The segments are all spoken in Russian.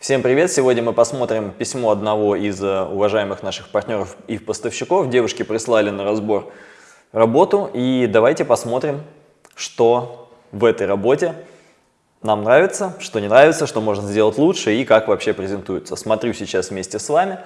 Всем привет! Сегодня мы посмотрим письмо одного из э, уважаемых наших партнеров и поставщиков. Девушки прислали на разбор работу и давайте посмотрим, что в этой работе нам нравится, что не нравится, что можно сделать лучше и как вообще презентуется. Смотрю сейчас вместе с вами.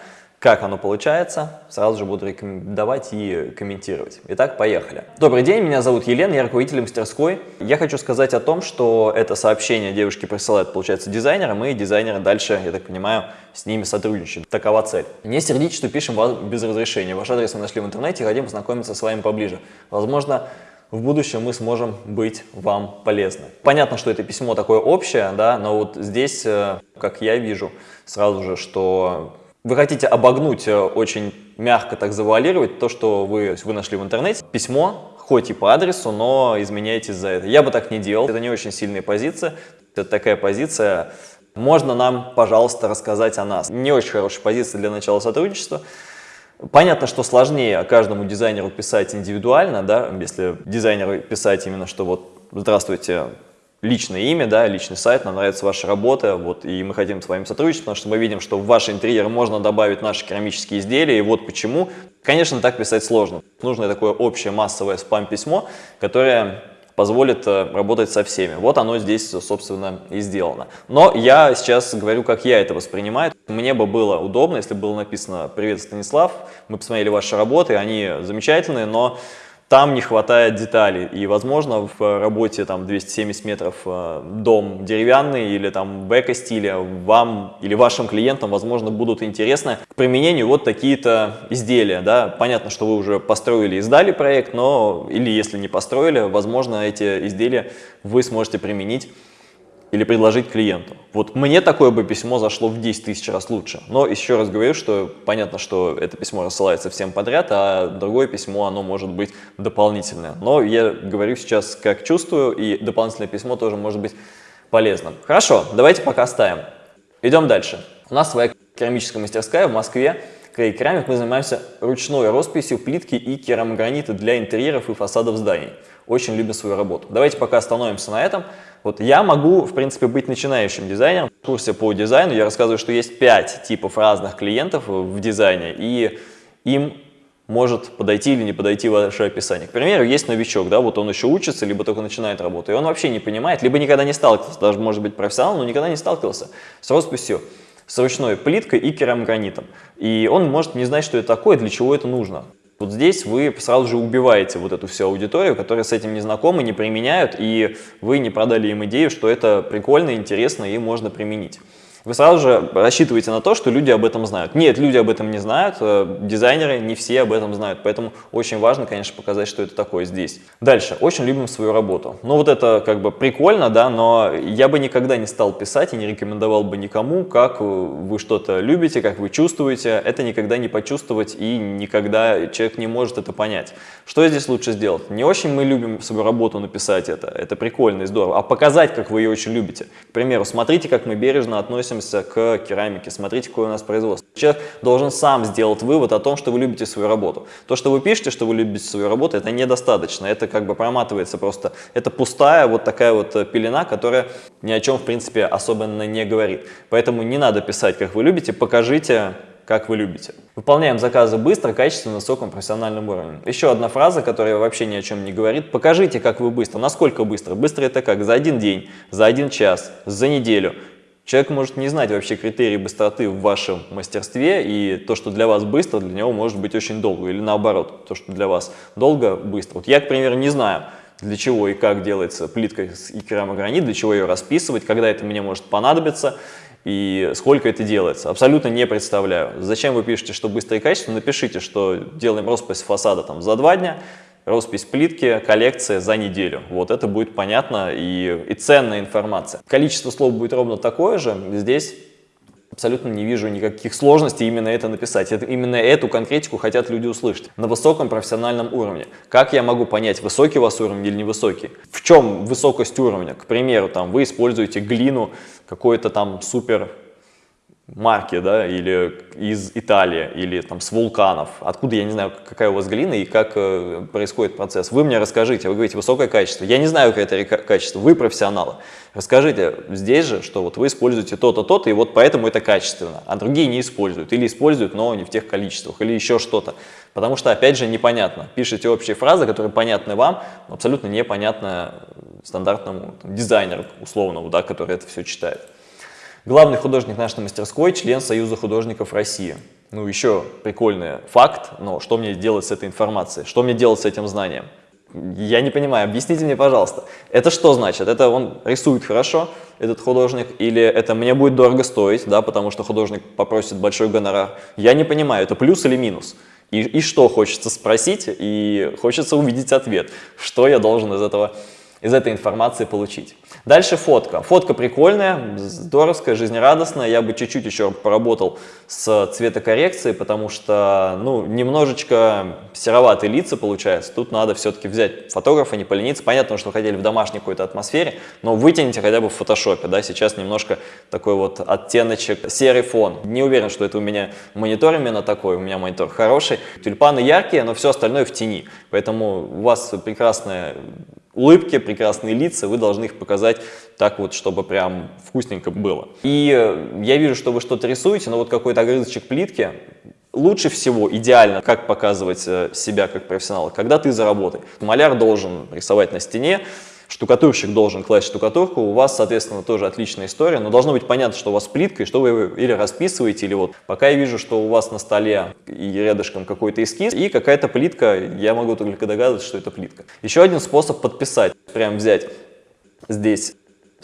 Как оно получается, сразу же буду рекомендовать и комментировать. Итак, поехали. Добрый день, меня зовут Елена, я руководитель мастерской. Я хочу сказать о том, что это сообщение девушки присылают, получается, дизайнерам, и дизайнеры дальше, я так понимаю, с ними сотрудничают. Такова цель. Не сердитесь, что пишем вас без разрешения. Ваш адрес мы нашли в интернете, хотим познакомиться с вами поближе. Возможно, в будущем мы сможем быть вам полезны. Понятно, что это письмо такое общее, да, но вот здесь, э, как я вижу, сразу же, что вы хотите обогнуть, э, очень мягко так завуалировать то, что вы, вы нашли в интернете. Письмо, хоть и по адресу, но изменяетесь за это. Я бы так не делал. Это не очень сильная позиция. Это такая позиция, можно нам, пожалуйста, рассказать о нас. Не очень хорошая позиция для начала сотрудничества. Понятно, что сложнее каждому дизайнеру писать индивидуально, да, если дизайнеру писать именно, что вот «Здравствуйте, личное имя, да, личный сайт, нам нравится ваша работа, вот, и мы хотим с вами сотрудничать, потому что мы видим, что в ваш интерьер можно добавить наши керамические изделия, и вот почему. Конечно, так писать сложно. Нужно такое общее массовое спам-письмо, которое позволит э, работать со всеми. Вот оно здесь, собственно, и сделано. Но я сейчас говорю, как я это воспринимаю. Мне бы было удобно, если было написано «Привет, Станислав, мы посмотрели ваши работы, они замечательные, но там не хватает деталей. И, возможно, в работе там 270 метров э, дом деревянный или там в эко-стиле вам или вашим клиентам, возможно, будут интересны к применению вот такие-то изделия. Да? Понятно, что вы уже построили и сдали проект, но или если не построили, возможно, эти изделия вы сможете применить или предложить клиенту. Вот мне такое бы письмо зашло в 10 тысяч раз лучше. Но еще раз говорю, что понятно, что это письмо рассылается всем подряд, а другое письмо, оно может быть дополнительное. Но я говорю сейчас, как чувствую, и дополнительное письмо тоже может быть полезным. Хорошо, давайте пока оставим. Идем дальше. У нас своя керамическая мастерская в Москве. Крей Керамик мы занимаемся ручной росписью плитки и керамогранита для интерьеров и фасадов зданий. Очень любим свою работу. Давайте пока остановимся на этом. Вот я могу, в принципе, быть начинающим дизайнером. В курсе по дизайну я рассказываю, что есть 5 типов разных клиентов в дизайне, и им может подойти или не подойти ваше описание. К примеру, есть новичок, да, вот он еще учится, либо только начинает работу, и он вообще не понимает, либо никогда не сталкивался, даже может быть профессионал, но никогда не сталкивался с росписью с ручной плиткой и керамогранитом. И он может не знать, что это такое, для чего это нужно. Вот здесь вы сразу же убиваете вот эту всю аудиторию, которая с этим не знакома, не применяют, и вы не продали им идею, что это прикольно, интересно и можно применить вы сразу же рассчитываете на то, что люди об этом знают. Нет, люди об этом не знают, э, дизайнеры не все об этом знают, поэтому очень важно, конечно, показать, что это такое здесь. Дальше, очень любим свою работу. Ну вот это как бы прикольно, да, но я бы никогда не стал писать и не рекомендовал бы никому, как вы что-то любите, как вы чувствуете. Это никогда не почувствовать и никогда человек не может это понять. Что здесь лучше сделать? Не очень мы любим свою работу написать это, это прикольно и здорово, а показать, как вы ее очень любите. К примеру, смотрите, как мы бережно относимся относимся к керамике, смотрите, какое у нас производство. Человек должен сам сделать вывод о том, что вы любите свою работу. То, что вы пишете, что вы любите свою работу, это недостаточно, это как бы проматывается просто. Это пустая вот такая вот э, пелена, которая ни о чем, в принципе, особенно не говорит. Поэтому не надо писать, как вы любите, покажите как вы любите. Выполняем заказы быстро, качественно, на высоком профессиональном уровне. Еще одна фраза, которая вообще ни о чем не говорит. Покажите, как вы быстро. Насколько быстро? Быстро это как? За один день, за один час, за неделю. Человек может не знать вообще критерии быстроты в вашем мастерстве, и то, что для вас быстро, для него может быть очень долго, или наоборот, то, что для вас долго, быстро. Вот я, к примеру, не знаю, для чего и как делается плитка и керамогранит, для чего ее расписывать, когда это мне может понадобиться, и сколько это делается. Абсолютно не представляю. Зачем вы пишете, что быстро и качественно? Напишите, что делаем роспись фасада там за два дня, роспись плитки, коллекция за неделю. Вот это будет понятно и, и ценная информация. Количество слов будет ровно такое же. Здесь абсолютно не вижу никаких сложностей именно это написать. Это, именно эту конкретику хотят люди услышать на высоком профессиональном уровне. Как я могу понять, высокий у вас уровень или невысокий? В чем высокость уровня? К примеру, там, вы используете глину, какой-то там супер марки, да, или из Италии, или там с вулканов. Откуда, я не знаю, какая у вас глина и как э, происходит процесс. Вы мне расскажите, вы говорите высокое качество. Я не знаю, какое это качество, вы профессионалы. Расскажите здесь же, что вот вы используете то-то, то-то, и вот поэтому это качественно, а другие не используют, или используют, но не в тех количествах, или еще что-то. Потому что, опять же, непонятно. Пишите общие фразы, которые понятны вам, но абсолютно непонятны стандартному там, дизайнеру условному, да, который это все читает. Главный художник нашей мастерской – член Союза художников России. Ну, еще прикольный факт, но что мне делать с этой информацией? Что мне делать с этим знанием? Я не понимаю, объясните мне, пожалуйста. Это что значит? Это он рисует хорошо, этот художник, или это мне будет дорого стоить, да, потому что художник попросит большой гонорар? Я не понимаю, это плюс или минус? И, и что хочется спросить, и хочется увидеть ответ, что я должен из этого из этой информации получить. Дальше фотка. Фотка прикольная, здоровская, жизнерадостная. Я бы чуть-чуть еще поработал с цветокоррекцией, потому что ну, немножечко сероватые лица получается. Тут надо все-таки взять фотографа, не полениться. Понятно, что вы хотели в домашней какой-то атмосфере, но вытяните хотя бы в фотошопе. Да? Сейчас немножко такой вот оттеночек, серый фон. Не уверен, что это у меня монитор именно такой, у меня монитор хороший. Тюльпаны яркие, но все остальное в тени. Поэтому у вас прекрасная улыбки, прекрасные лица, вы должны их показать так вот, чтобы прям вкусненько было. И э, я вижу, что вы что-то рисуете, но вот какой-то огрызочек плитки, лучше всего, идеально, как показывать э, себя как профессионала, когда ты за работой. Маляр должен рисовать на стене, штукатурщик должен класть штукатурку, у вас, соответственно, тоже отличная история, но должно быть понятно, что у вас плитка, и что вы или расписываете, или вот пока я вижу, что у вас на столе и рядышком какой-то эскиз, и какая-то плитка, я могу только догадываться, что это плитка. Еще один способ подписать, прям взять здесь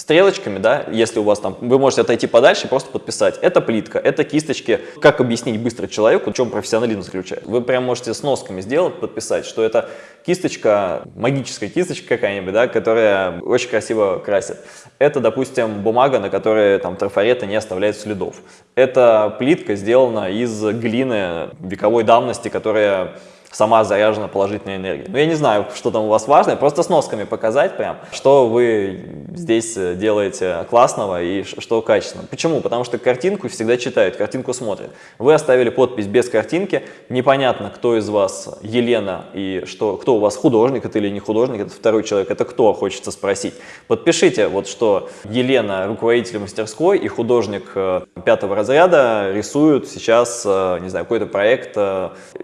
стрелочками, да, если у вас там, вы можете отойти подальше и просто подписать. Это плитка, это кисточки. Как объяснить быстро человеку, в чем профессионализм заключается? Вы прям можете с носками сделать, подписать, что это кисточка, магическая кисточка какая-нибудь, да, которая очень красиво красит. Это, допустим, бумага, на которой там трафареты не оставляют следов. Это плитка сделана из глины вековой давности, которая сама заряжена положительной энергией. Ну, я не знаю, что там у вас важное, просто с носками показать прям, что вы здесь э, делаете классного и что качественно. Почему? Потому что картинку всегда читают, картинку смотрят. Вы оставили подпись без картинки, непонятно, кто из вас Елена и что, кто у вас художник, это или не художник, это второй человек, это кто, хочется спросить. Подпишите, вот что Елена, руководитель мастерской и художник э, пятого разряда рисуют сейчас, э, не знаю, какой-то проект,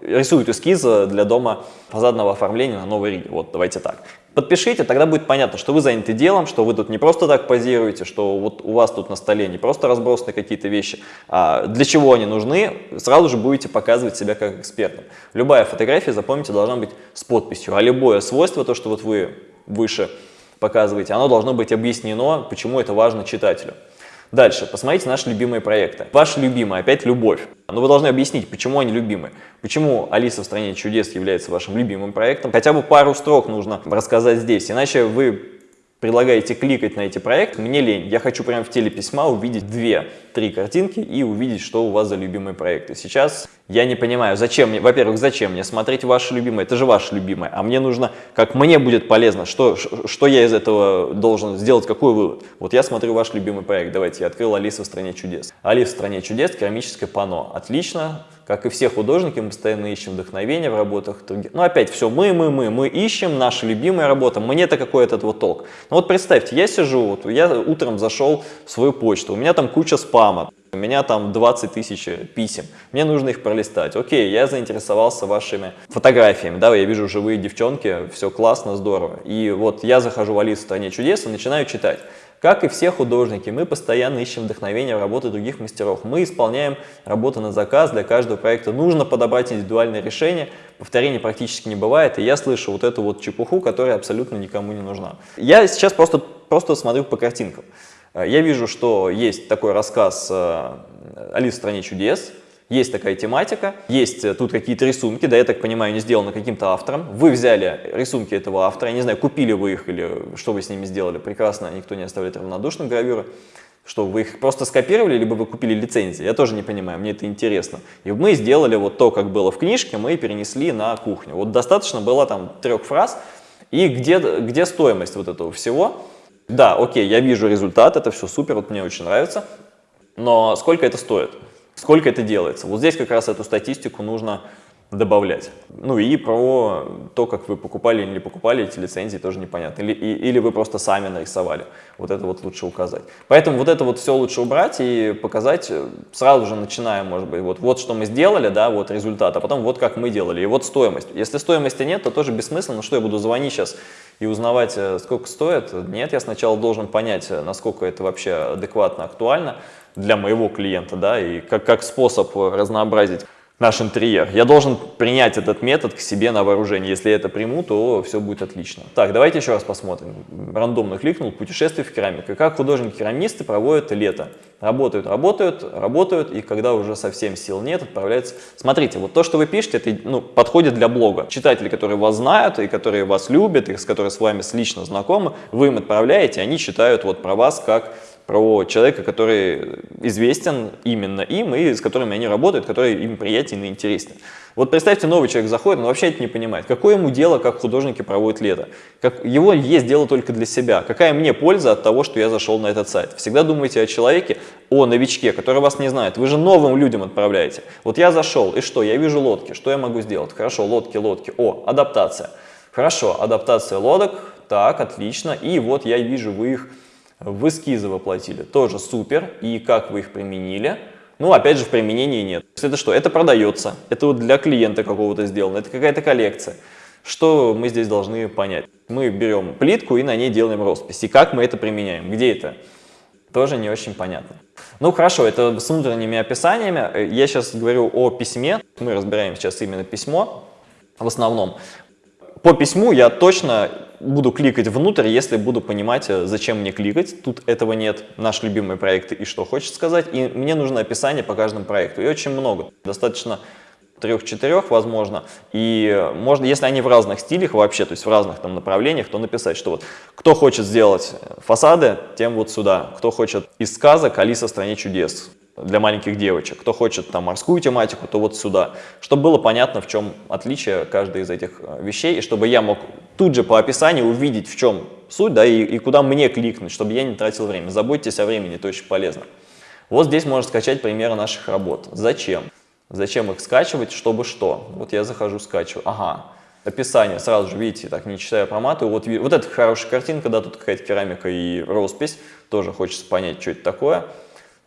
рисуют для дома фасадного оформления на Новой Риге. Вот, давайте так. Подпишите, тогда будет понятно, что вы заняты делом, что вы тут не просто так позируете, что вот у вас тут на столе не просто разбросаны какие-то вещи, а для чего они нужны, сразу же будете показывать себя как экспертом. Любая фотография, запомните, должна быть с подписью, а любое свойство, то, что вот вы выше показываете, оно должно быть объяснено, почему это важно читателю. Дальше, посмотрите наши любимые проекты. Ваши любимые, опять любовь. Но вы должны объяснить, почему они любимы. Почему «Алиса в стране чудес» является вашим любимым проектом. Хотя бы пару строк нужно рассказать здесь, иначе вы предлагаете кликать на эти проекты, мне лень. Я хочу прямо в теле письма увидеть 2-3 картинки и увидеть, что у вас за любимые проекты. Сейчас я не понимаю, зачем мне, во-первых, зачем мне смотреть ваши любимые, это же ваши любимые, а мне нужно, как мне будет полезно, что, что я из этого должен сделать, какой вывод. Вот я смотрю ваш любимый проект, давайте, я открыл «Алиса в стране чудес». «Алиса в стране чудес», керамическое панно, отлично, как и все художники, мы постоянно ищем вдохновение в работах. Ну, опять все, мы, мы, мы, мы ищем, наша любимая работа, мне-то какой этот вот толк. Ну, вот представьте, я сижу, вот я утром зашел в свою почту, у меня там куча спама, у меня там 20 тысяч писем, мне нужно их пролистать. Окей, я заинтересовался вашими фотографиями, да, я вижу живые девчонки, все классно, здорово. И вот я захожу в Алису в стране чудес и начинаю читать. Как и все художники, мы постоянно ищем вдохновение в работе других мастеров. Мы исполняем работу на заказ, для каждого проекта нужно подобрать индивидуальное решение, повторений практически не бывает, и я слышу вот эту вот чепуху, которая абсолютно никому не нужна. Я сейчас просто, просто смотрю по картинкам. Я вижу, что есть такой рассказ э, «Алис в стране чудес», есть такая тематика, есть э, тут какие-то рисунки, да, я так понимаю, не сделаны каким-то автором. Вы взяли рисунки этого автора, я не знаю, купили вы их или что вы с ними сделали, прекрасно, никто не оставляет равнодушным гравюры. Что, вы их просто скопировали, либо вы купили лицензии? Я тоже не понимаю, мне это интересно. И мы сделали вот то, как было в книжке, мы перенесли на кухню. Вот достаточно было там трех фраз. И где, где стоимость вот этого всего? Да, окей, я вижу результат, это все супер, вот мне очень нравится. Но сколько это стоит? Сколько это делается? Вот здесь как раз эту статистику нужно добавлять. Ну и про то, как вы покупали или не покупали эти лицензии, тоже непонятно. Или, и, или вы просто сами нарисовали. Вот это вот лучше указать. Поэтому вот это вот все лучше убрать и показать э, сразу же начиная, может быть, вот, вот что мы сделали, да, вот результат, а потом вот как мы делали, и вот стоимость. Если стоимости нет, то тоже бессмысленно, что я буду звонить сейчас и узнавать, э, сколько стоит. Нет, я сначала должен понять, э, насколько это вообще адекватно, актуально для моего клиента, да, и как, как способ разнообразить наш интерьер. Я должен принять этот метод к себе на вооружение. Если я это приму, то все будет отлично. Так, давайте еще раз посмотрим. Рандомно кликнул «Путешествие в керамику». Как художники-керамисты проводят лето. Работают, работают, работают, и когда уже совсем сил нет, отправляются. Смотрите, вот то, что вы пишете, это ну, подходит для блога. Читатели, которые вас знают, и которые вас любят, и с которыми с вами лично знакомы, вы им отправляете, они читают вот про вас как про человека, который известен именно им и с которыми они работают, который им приятен и интересен. Вот представьте, новый человек заходит, он вообще это не понимает. Какое ему дело, как художники проводят лето? Как, его есть дело только для себя. Какая мне польза от того, что я зашел на этот сайт? Всегда думайте о человеке, о новичке, который вас не знает. Вы же новым людям отправляете. Вот я зашел, и что? Я вижу лодки. Что я могу сделать? Хорошо, лодки, лодки. О, адаптация. Хорошо, адаптация лодок. Так, отлично. И вот я вижу, вы их в эскизы воплотили. Тоже супер. И как вы их применили? Ну, опять же, в применении нет. Это что? Это продается. Это вот для клиента какого-то сделано. Это какая-то коллекция. Что мы здесь должны понять? Мы берем плитку и на ней делаем роспись. И как мы это применяем? Где это? Тоже не очень понятно. Ну хорошо, это с внутренними описаниями. Я сейчас говорю о письме. Мы разбираем сейчас именно письмо в основном. По письму я точно буду кликать внутрь, если буду понимать, э, зачем мне кликать. Тут этого нет. Наш любимый проект и что хочет сказать. И мне нужно описание по каждому проекту. И очень много. Достаточно трех-четырех, возможно, и можно, если они в разных стилях вообще, то есть в разных там направлениях, то написать, что вот кто хочет сделать фасады, тем вот сюда, кто хочет из сказок «Алиса в стране чудес», для маленьких девочек. Кто хочет там морскую тематику, то вот сюда. Чтобы было понятно, в чем отличие каждой из этих э, вещей, и чтобы я мог тут же по описанию увидеть, в чем суть, да, и, и куда мне кликнуть, чтобы я не тратил время. Заботьтесь о времени, это очень полезно. Вот здесь можно скачать примеры наших работ. Зачем? Зачем их скачивать, чтобы что? Вот я захожу, скачиваю. Ага, описание, сразу же, видите, так не читая проматываю. Вот, вот это хорошая картинка, да, тут какая-то керамика и роспись. Тоже хочется понять, что это такое.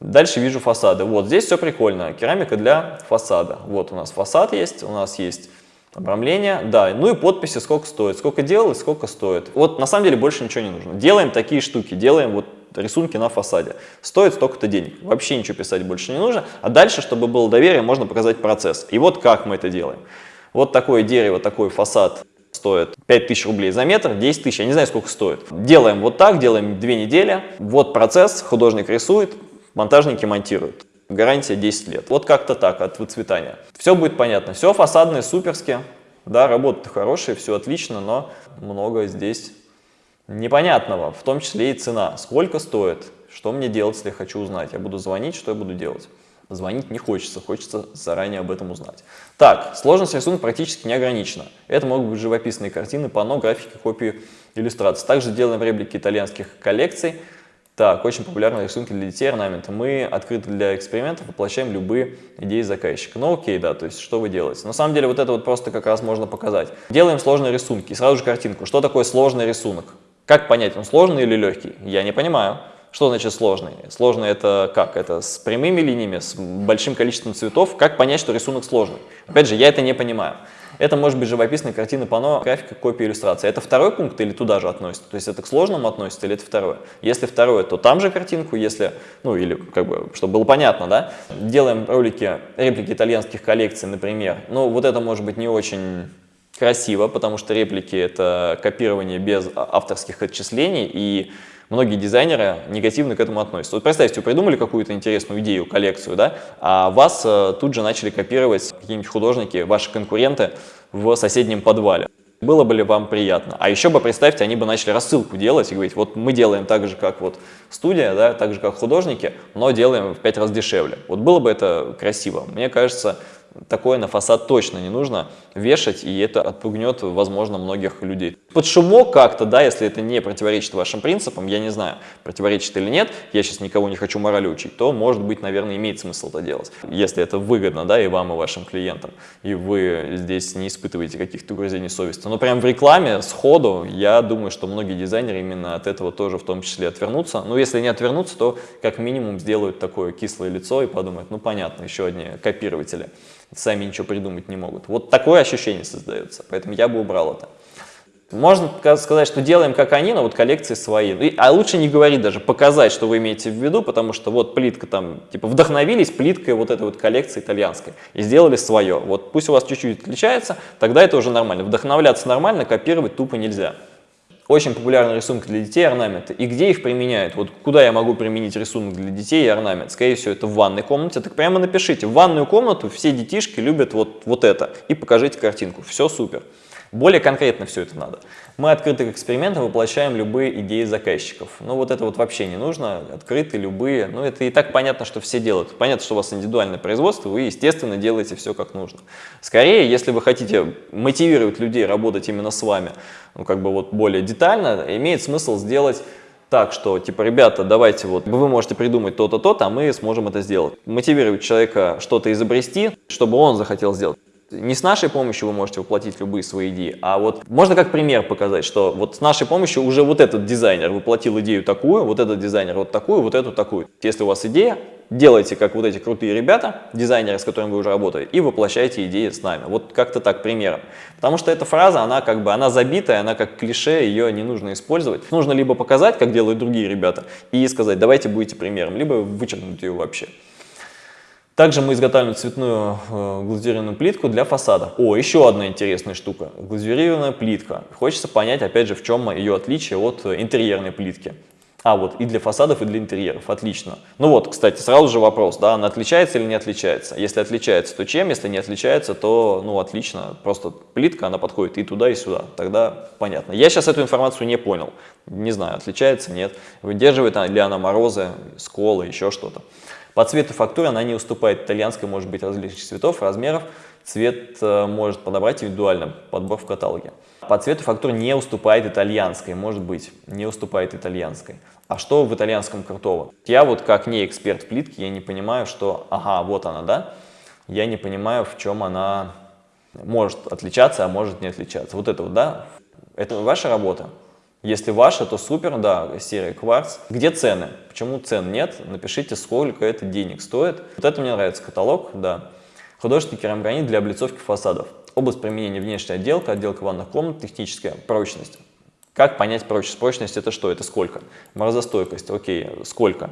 Дальше вижу фасады. Вот здесь все прикольно. Керамика для фасада. Вот у нас фасад есть, у нас есть обрамление, да, ну и подписи, сколько стоит, сколько делал и сколько стоит. Вот на самом деле больше ничего не нужно. Делаем такие штуки, делаем вот рисунки на фасаде. Стоит столько-то денег. Вообще ничего писать больше не нужно. А дальше, чтобы было доверие, можно показать процесс. И вот как мы это делаем. Вот такое дерево, такой фасад стоит 5000 рублей за метр, 10 тысяч, я не знаю, сколько стоит. Делаем вот так, делаем две недели. Вот процесс, художник рисует, монтажники монтируют. Гарантия 10 лет. Вот как-то так от выцветания. Все будет понятно. Все фасадные, суперски. Да, работы хорошие, все отлично, но много здесь непонятного, в том числе и цена. Сколько стоит, что мне делать, если я хочу узнать. Я буду звонить, что я буду делать. Звонить не хочется, хочется заранее об этом узнать. Так, сложность рисунка практически не ограничена. Это могут быть живописные картины, панно, графики, копии, иллюстрации. Также делаем реплики итальянских коллекций. Так, очень популярные рисунки для детей, орнаменты. Мы открыты для экспериментов, воплощаем любые идеи заказчика. Ну окей, да, то есть что вы делаете? На самом деле вот это вот просто как раз можно показать. Делаем сложные рисунки, сразу же картинку. Что такое сложный рисунок? Как понять, он сложный или легкий? Я не понимаю. Что значит сложный? Сложный это как? Это с прямыми линиями, с большим количеством цветов. Как понять, что рисунок сложный? Опять же, я это не понимаю. Это может быть живописная картина, панно, графика, копия, иллюстрация. Это второй пункт или туда же относится? То есть это к сложному относится или это второе? Если второе, то там же картинку, если, ну или как бы, чтобы было понятно, да? Делаем ролики, реплики итальянских коллекций, например. Ну вот это может быть не очень красиво, потому что реплики это копирование без авторских отчислений и многие дизайнеры негативно к этому относятся. Вот представьте, вы придумали какую-то интересную идею, коллекцию, да, а вас э, тут же начали копировать какие-нибудь художники, ваши конкуренты в соседнем подвале. Было бы ли вам приятно? А еще бы, представьте, они бы начали рассылку делать и говорить, вот мы делаем так же, как вот студия, да, так же, как художники, но делаем в пять раз дешевле. Вот было бы это красиво. Мне кажется, такое на фасад точно не нужно вешать, и это отпугнет, возможно, многих людей. Под шумок как-то, да, если это не противоречит вашим принципам, я не знаю, противоречит или нет, я сейчас никого не хочу морали учить, то, может быть, наверное, имеет смысл это делать. Если это выгодно, да, и вам, и вашим клиентам, и вы здесь не испытываете каких-то угрызений совести. Но прям в рекламе, сходу, я думаю, что многие дизайнеры именно от этого тоже в том числе отвернутся. Но если не отвернутся, то как минимум сделают такое кислое лицо и подумают, ну понятно, еще одни копирователи сами ничего придумать не могут. Вот такое ощущение создается, поэтому я бы убрал это. Можно сказать, что делаем как они, но вот коллекции свои. А лучше не говорить даже, показать, что вы имеете в виду, потому что вот плитка там, типа вдохновились плиткой вот этой вот коллекции итальянской и сделали свое. Вот пусть у вас чуть-чуть отличается, тогда это уже нормально. Вдохновляться нормально, копировать тупо нельзя. Очень популярный рисунок для детей орнаменты. И где их применяют? Вот куда я могу применить рисунок для детей и орнамент? Скорее всего, это в ванной комнате. Так прямо напишите, в ванную комнату все детишки любят вот, вот это. И покажите картинку. Все супер. Более конкретно все это надо. Мы открыты к экспериментам, воплощаем любые идеи заказчиков. Ну вот это вот вообще не нужно, открыты любые. Ну это и так понятно, что все делают. Понятно, что у вас индивидуальное производство, вы, естественно, делаете все как нужно. Скорее, если вы хотите мотивировать людей работать именно с вами, ну как бы вот более детально, имеет смысл сделать так, что, типа, ребята, давайте вот, вы можете придумать то-то, то-то, а мы сможем это сделать. Мотивировать человека что-то изобрести, чтобы он захотел сделать. Не с нашей помощью вы можете воплотить любые свои идеи, а вот можно как пример показать, что вот с нашей помощью уже вот этот дизайнер воплотил идею такую, вот этот дизайнер вот такую, вот эту такую. Если у вас идея, делайте как вот эти крутые ребята, дизайнеры, с которыми вы уже работаете, и воплощайте идеи с нами. Вот как-то так примером. Потому что эта фраза, она как бы, она забитая, она как клише, ее не нужно использовать. Нужно либо показать, как делают другие ребята, и сказать, давайте будете примером, либо вычеркнуть ее вообще. Также мы изготавливаем цветную э, глазурированную плитку для фасада. О, еще одна интересная штука. Глазурированная плитка. Хочется понять, опять же, в чем ее отличие от интерьерной плитки. А, вот, и для фасадов, и для интерьеров. Отлично. Ну вот, кстати, сразу же вопрос, да, она отличается или не отличается? Если отличается, то чем? Если не отличается, то, ну, отлично. Просто плитка, она подходит и туда, и сюда. Тогда понятно. Я сейчас эту информацию не понял. Не знаю, отличается, нет. Выдерживает ли она морозы, сколы, еще что-то. По цвету фактуры она не уступает итальянской, может быть различных цветов, размеров. Цвет э, может подобрать индивидуально, подбор в каталоге. По цвету фактура не уступает итальянской, может быть, не уступает итальянской. А что в итальянском крутого? Я вот как не эксперт в плитке, я не понимаю, что, ага, вот она, да? Я не понимаю, в чем она может отличаться, а может не отличаться. Вот это вот, да? Это ваша работа? Если ваша, то супер, да, серия кварц. Где цены? Почему цен нет? Напишите, сколько это денег стоит. Вот это мне нравится, каталог, да. Художественный керамогранит для облицовки фасадов. Область применения внешняя отделка, отделка ванных комнат, техническая прочность. Как понять прочность? Прочность это что? Это сколько? Морозостойкость, окей, сколько?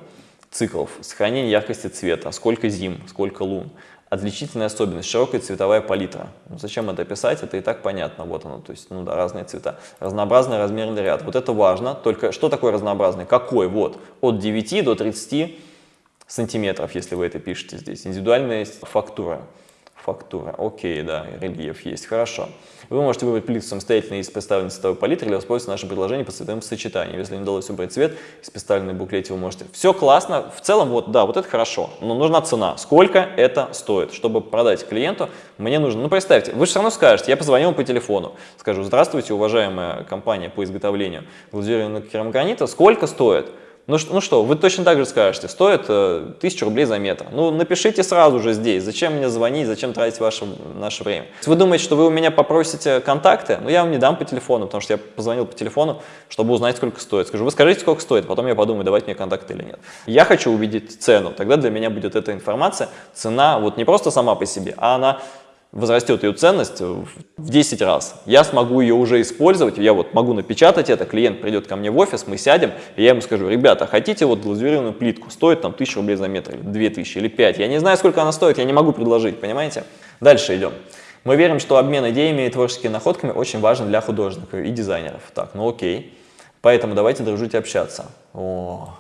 Циклов, сохранение яркости цвета, сколько зим, сколько лун. Отличительная особенность – широкая цветовая палитра. Ну, зачем это писать? Это и так понятно. Вот оно, то есть, ну да, разные цвета. Разнообразный размерный ряд. Вот это важно. Только что такое разнообразный? Какой? Вот, от 9 до 30 сантиметров, если вы это пишете здесь. Индивидуальная фактура фактура. Окей, да, рельеф есть, хорошо. Вы можете выбрать плитку самостоятельно из представленной цветовой палитры или воспользоваться нашим предложением по цветовым сочетаниям. Если не удалось выбрать цвет, из представленной буклете вы можете. Все классно, в целом, вот, да, вот это хорошо, но нужна цена. Сколько это стоит? Чтобы продать клиенту, мне нужно, ну представьте, вы же все равно скажете, я позвоню по телефону, скажу, здравствуйте, уважаемая компания по изготовлению глазурированного керамогранита, сколько стоит? Ну, ну что, вы точно так же скажете, стоит э, 1000 рублей за метр. Ну напишите сразу же здесь, зачем мне звонить, зачем тратить ваше, наше время. Если вы думаете, что вы у меня попросите контакты, ну я вам не дам по телефону, потому что я позвонил по телефону, чтобы узнать, сколько стоит. Скажу, вы скажите, сколько стоит, потом я подумаю, давать мне контакты или нет. Я хочу увидеть цену, тогда для меня будет эта информация, цена вот не просто сама по себе, а она возрастет ее ценность в 10 раз. Я смогу ее уже использовать, я вот могу напечатать это, клиент придет ко мне в офис, мы сядем, и я ему скажу, ребята, хотите вот глазурированную плитку, стоит там 1000 рублей за метр, или 2000, или 5, я не знаю, сколько она стоит, я не могу предложить, понимаете? Дальше идем. Мы верим, что обмен идеями и творческими находками очень важен для художников и дизайнеров. Так, ну окей. Поэтому давайте дружить и общаться. О,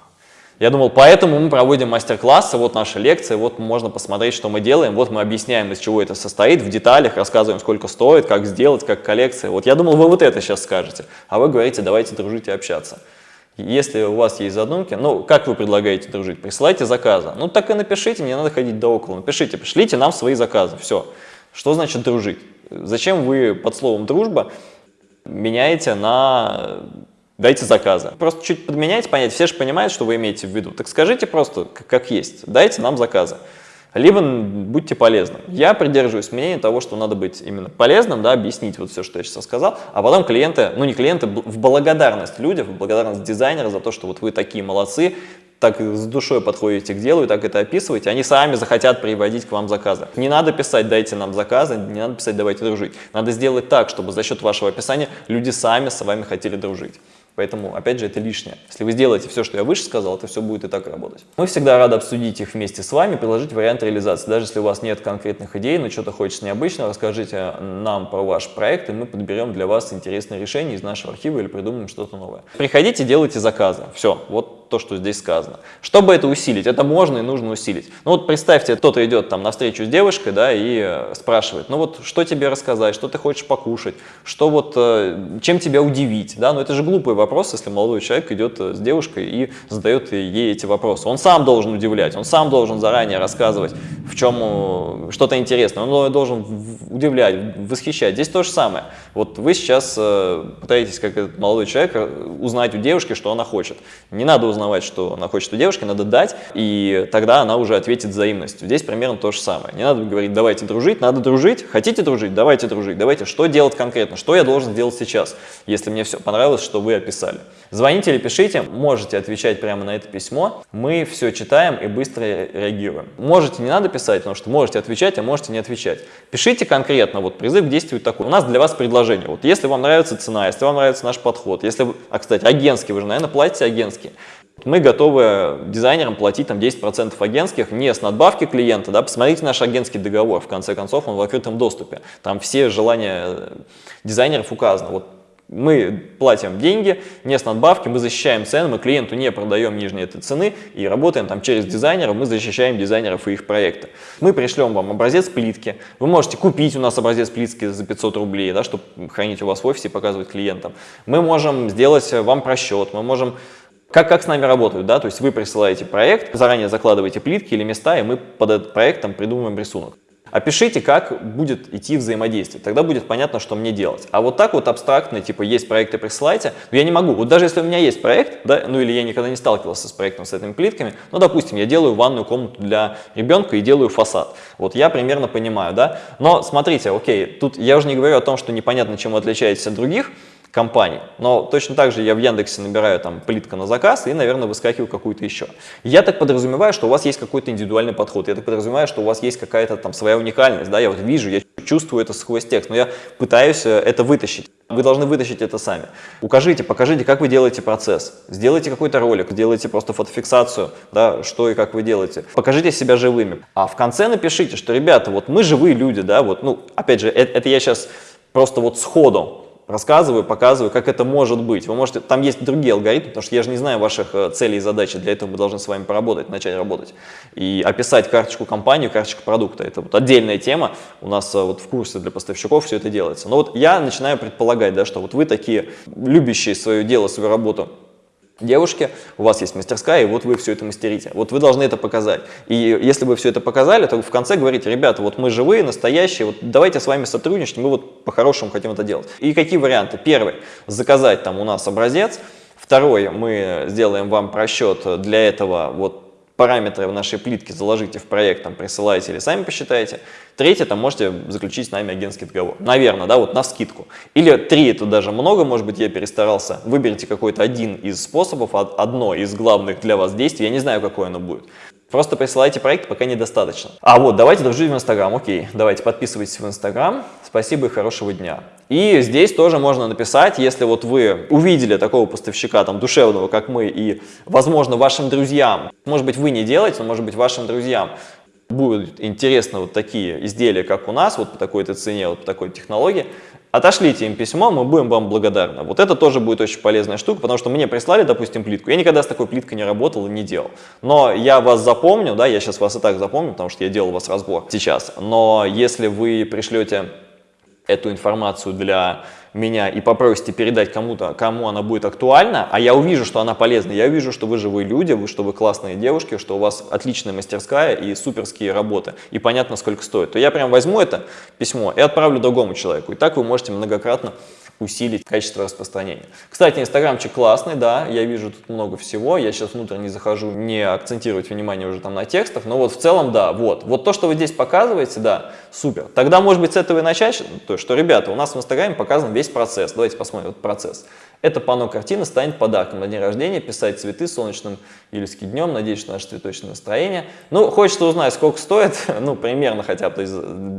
я думал, поэтому мы проводим мастер-классы, вот наша лекция, вот можно посмотреть, что мы делаем, вот мы объясняем, из чего это состоит, в деталях рассказываем, сколько стоит, как сделать, как коллекция. Вот я думал, вы вот это сейчас скажете, а вы говорите, давайте дружить и общаться. Если у вас есть задумки, ну, как вы предлагаете дружить? Присылайте заказы. Ну, так и напишите, не надо ходить до около. Напишите, пришлите нам свои заказы, все. Что значит дружить? Зачем вы под словом «дружба» меняете на дайте заказы. Просто чуть подменяйте понять, все же понимают, что вы имеете в виду. Так скажите просто, как есть, дайте нам заказы либо будьте полезным. Я придерживаюсь мнения того, что надо быть именно полезным, да, объяснить вот все, что я сейчас сказал, а потом клиенты, ну не клиенты, в благодарность людям, в благодарность дизайнера за то, что вот вы такие молодцы, так с душой подходите к делу и так это описываете, они сами захотят приводить к вам заказы. Не надо писать «дайте нам заказы», не надо писать «давайте дружить». Надо сделать так, чтобы за счет вашего описания люди сами с вами хотели дружить. Поэтому, опять же, это лишнее. Если вы сделаете все, что я выше сказал, это все будет и так работать. Мы всегда рады обсудить их вместе с вами, предложить вариант реализации. Даже если у вас нет конкретных идей, но что-то хочется необычного, расскажите нам про ваш проект, и мы подберем для вас интересное решение из нашего архива или придумаем что-то новое. Приходите, делайте заказы. Все, вот то, что здесь сказано. Чтобы это усилить, это можно и нужно усилить. Ну вот представьте, кто-то идет там навстречу с девушкой, да, и э, спрашивает, ну вот что тебе рассказать, что ты хочешь покушать, что вот, э, чем тебя удивить, да, но это же глупый вопрос, если молодой человек идет э, с девушкой и задает ей эти вопросы. Он сам должен удивлять, он сам должен заранее рассказывать, в чем что-то интересное, он должен удивлять, восхищать. Здесь то же самое. Вот вы сейчас пытаетесь, как этот молодой человек, узнать у девушки, что она хочет. Не надо узнать узнавать, что она хочет у девушки, надо дать, и тогда она уже ответит взаимностью. Здесь примерно то же самое. Не надо говорить, давайте дружить, надо дружить. Хотите дружить? Давайте дружить. Давайте, что делать конкретно? Что я должен сделать сейчас, если мне все понравилось, что вы описали? Звоните или пишите, можете отвечать прямо на это письмо. Мы все читаем и быстро реагируем. Можете, не надо писать, потому что можете отвечать, а можете не отвечать. Пишите конкретно, вот призыв к действию такой. У нас для вас предложение. Вот если вам нравится цена, если вам нравится наш подход, если, а кстати, агентский, вы же, наверное, платите агентский. Мы готовы дизайнерам платить там 10% агентских, не с надбавки клиента, да, посмотрите наш агентский договор, в конце концов он в открытом доступе, там все желания дизайнеров указаны. Вот мы платим деньги, не с надбавки, мы защищаем цены, мы клиенту не продаем нижние этой цены и работаем там через дизайнеров, мы защищаем дизайнеров и их проекты. Мы пришлем вам образец плитки, вы можете купить у нас образец плитки за 500 рублей, да, чтобы хранить у вас в офисе и показывать клиентам. Мы можем сделать вам просчет, мы можем как, как с нами работают, да, то есть вы присылаете проект, заранее закладываете плитки или места, и мы под этот проектом придумываем рисунок. Опишите, как будет идти взаимодействие, тогда будет понятно, что мне делать. А вот так вот абстрактно, типа, есть проекты, присылайте, но я не могу. Вот даже если у меня есть проект, да, ну или я никогда не сталкивался с проектом с этими плитками, ну, допустим, я делаю ванную комнату для ребенка и делаю фасад. Вот я примерно понимаю, да. Но смотрите, окей, тут я уже не говорю о том, что непонятно, чем вы отличаетесь от других, компаний. Но точно так же я в Яндексе набираю там плитка на заказ и, наверное, выскакиваю какую-то еще. Я так подразумеваю, что у вас есть какой-то индивидуальный подход. Я так подразумеваю, что у вас есть какая-то там своя уникальность. Да? Я вот вижу, я чувствую это сквозь текст, но я пытаюсь э, это вытащить. Вы должны вытащить это сами. Укажите, покажите, как вы делаете процесс. Сделайте какой-то ролик, сделайте просто фотофиксацию, да, что и как вы делаете. Покажите себя живыми. А в конце напишите, что, ребята, вот мы живые люди, да, вот, ну, опять же, это, это я сейчас просто вот сходу рассказываю, показываю, как это может быть. Вы можете, там есть другие алгоритмы, потому что я же не знаю ваших э, целей и задач, для этого мы должны с вами поработать, начать работать. И описать карточку компании, карточку продукта. Это вот отдельная тема, у нас э, вот в курсе для поставщиков все это делается. Но вот я начинаю предполагать, да, что вот вы такие любящие свое дело, свою работу, девушки, у вас есть мастерская, и вот вы все это мастерите. Вот вы должны это показать. И если вы все это показали, то в конце говорите, ребята, вот мы живые, настоящие, вот давайте с вами сотрудничать, мы вот по-хорошему хотим это делать. И какие варианты? Первый, заказать там у нас образец. Второй, мы сделаем вам просчет для этого вот параметры в нашей плитке заложите в проект, там, присылайте или сами посчитаете. Третье, там можете заключить с нами агентский договор. Наверное, да, вот на скидку. Или три, это даже много, может быть, я перестарался. Выберите какой-то один из способов, одно из главных для вас действий. Я не знаю, какое оно будет. Просто присылайте проект, пока недостаточно. А вот, давайте дружить в Инстаграм. Окей, давайте подписывайтесь в Инстаграм. Спасибо и хорошего дня. И здесь тоже можно написать, если вот вы увидели такого поставщика там душевного, как мы, и, возможно, вашим друзьям, может быть, вы не делаете, но, может быть, вашим друзьям будут интересны вот такие изделия, как у нас, вот по такой-то цене, вот по такой технологии, Отошлите им письмо, мы будем вам благодарны. Вот это тоже будет очень полезная штука, потому что мне прислали, допустим, плитку. Я никогда с такой плиткой не работал и не делал. Но я вас запомню, да, я сейчас вас и так запомню, потому что я делал у вас разбор сейчас. Но если вы пришлете эту информацию для меня и попросите передать кому-то, кому она будет актуальна, а я увижу, что она полезна, я увижу, что вы живые люди, вы, что вы классные девушки, что у вас отличная мастерская и суперские работы, и понятно, сколько стоит, то я прям возьму это письмо и отправлю другому человеку. И так вы можете многократно усилить качество распространения. Кстати, инстаграмчик классный, да, я вижу тут много всего, я сейчас внутрь не захожу, не акцентировать внимание уже там на текстах, но вот в целом, да, вот, вот то, что вы здесь показываете, да, супер. Тогда, может быть, с этого и начать, то, что, ребята, у нас в инстаграме показан весь процесс, давайте посмотрим этот процесс. Это панно картина станет подарком на день рождения, писать цветы солнечным июльский днем, надеюсь, что наше цветочное настроение. Ну, хочется узнать, сколько стоит, ну, примерно хотя бы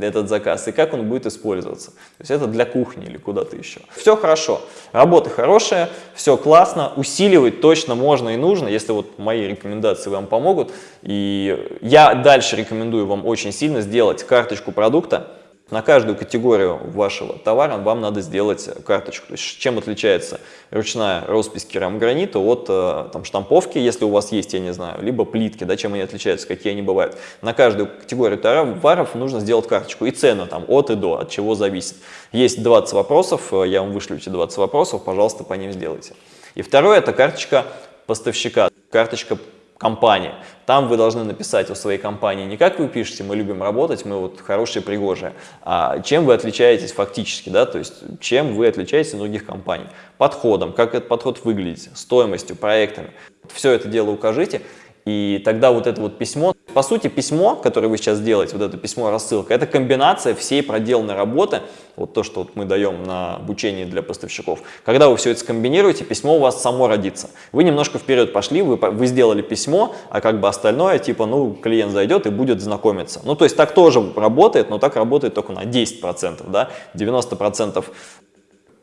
этот заказ, и как он будет использоваться. То есть это для кухни или куда-то еще. Все хорошо, работа хорошая, все классно, усиливать точно можно и нужно, если вот мои рекомендации вам помогут. И я дальше рекомендую вам очень сильно сделать карточку продукта, на каждую категорию вашего товара вам надо сделать карточку. То есть, чем отличается ручная роспись керамогранита от э, там, штамповки, если у вас есть, я не знаю, либо плитки, да, чем они отличаются, какие они бывают. На каждую категорию товаров нужно сделать карточку и цену там от и до, от чего зависит. Есть 20 вопросов, э, я вам вышлю эти 20 вопросов, пожалуйста, по ним сделайте. И второе, это карточка поставщика, карточка компании. Там вы должны написать о своей компании не как вы пишете, мы любим работать, мы вот хорошие, пригожие, а чем вы отличаетесь фактически, да, то есть чем вы отличаетесь от других компаний. Подходом, как этот подход выглядит, стоимостью, проектами. Все это дело укажите, и тогда вот это вот письмо, по сути, письмо, которое вы сейчас делаете, вот это письмо-рассылка, это комбинация всей проделанной работы, вот то, что вот мы даем на обучение для поставщиков. Когда вы все это скомбинируете, письмо у вас само родится. Вы немножко вперед пошли, вы, вы сделали письмо, а как бы остальное, типа, ну, клиент зайдет и будет знакомиться. Ну, то есть так тоже работает, но так работает только на 10%, да, 90%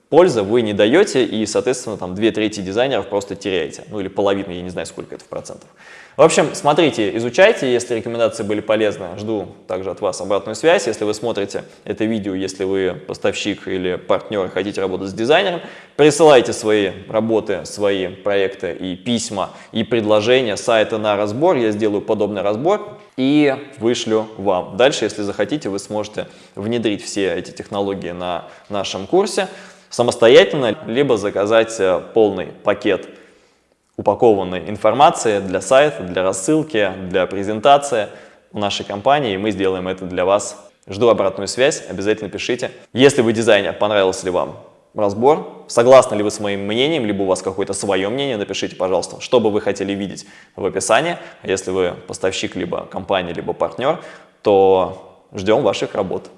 пользы вы не даете, и, соответственно, там две трети дизайнеров просто теряете. Ну или половину, я не знаю, сколько это в процентах. В общем, смотрите, изучайте, если рекомендации были полезны, жду также от вас обратную связь. Если вы смотрите это видео, если вы поставщик или партнер и хотите работать с дизайнером, присылайте свои работы, свои проекты и письма, и предложения сайта на разбор. Я сделаю подобный разбор и вышлю вам. Дальше, если захотите, вы сможете внедрить все эти технологии на нашем курсе самостоятельно, либо заказать э, полный пакет упакованной информации для сайта, для рассылки, для презентации в нашей компании, и мы сделаем это для вас. Жду обратную связь, обязательно пишите. Если вы дизайнер, понравился ли вам разбор, согласны ли вы с моим мнением, либо у вас какое-то свое мнение, напишите, пожалуйста, что бы вы хотели видеть в описании. А если вы поставщик, либо компания, либо партнер, то ждем ваших работ.